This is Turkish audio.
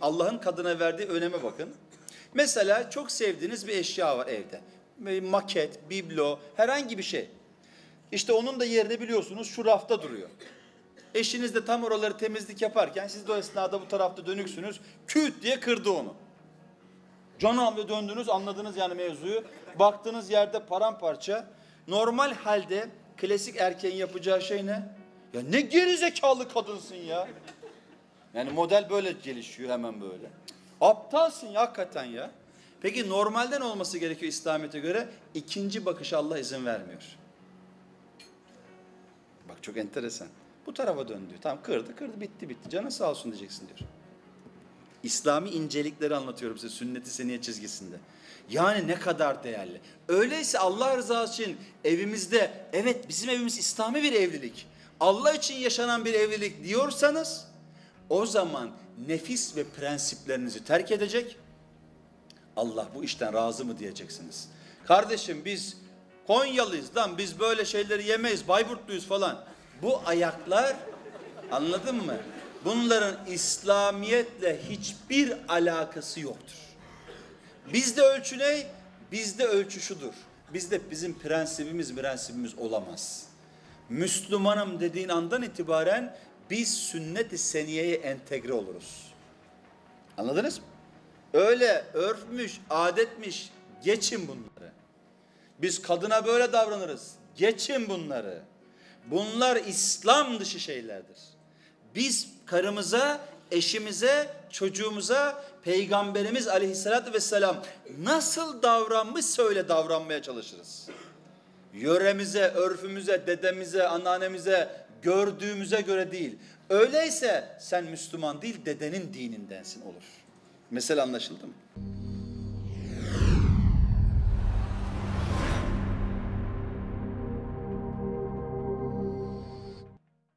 Allah'ın kadına verdiği öneme bakın. Mesela çok sevdiğiniz bir eşya var evde. Bir Maket, biblo, herhangi bir şey. İşte onun da yerini biliyorsunuz şu rafta duruyor. Eşiniz de tam oraları temizlik yaparken siz de o esnada bu tarafta dönüksünüz. Küt diye kırdı onu. Canım ve döndünüz anladınız yani mevzuyu. Baktığınız yerde paramparça. Normal halde klasik erkeğin yapacağı şey ne? Ya ne gerizekalı kadınsın ya. Yani model böyle gelişiyor hemen böyle. Aptalsın ya hakikaten ya. Peki normalden olması gerekiyor İslamiyet'e göre. ikinci bakışa Allah izin vermiyor. Bak çok enteresan. Bu tarafa dön diyor. Tamam kırdı kırdı bitti bitti. Canı sağ olsun diyeceksin diyor. İslami incelikleri anlatıyorum size sünnet-i seniye çizgisinde. Yani ne kadar değerli. Öyleyse Allah rızası için evimizde evet bizim evimiz İslami bir evlilik. Allah için yaşanan bir evlilik diyorsanız o zaman nefis ve prensiplerinizi terk edecek. Allah bu işten razı mı diyeceksiniz. Kardeşim biz Konyalıyız lan biz böyle şeyleri yemeyiz Bayburtluyuz falan. Bu ayaklar anladın mı? Bunların İslamiyetle hiçbir alakası yoktur. Bizde ölçü ne? Bizde ölçü şudur. Bizde bizim prensibimiz prensibimiz olamaz. Müslümanım dediğin andan itibaren biz sünnet-i seniyeye entegre oluruz. Anladınız mı? Öyle örfmüş, adetmiş, geçin bunları. Biz kadına böyle davranırız. Geçin bunları. Bunlar İslam dışı şeylerdir. Biz karımıza, eşimize, çocuğumuza Peygamberimiz aleyhissalatü vesselam nasıl davranmışsa öyle davranmaya çalışırız. Yöremize, örfümüze, dedemize, anneannemize, gördüğümüze göre değil. Öyleyse sen Müslüman değil, dedenin dinindensin olur. Mesele anlaşıldı mı?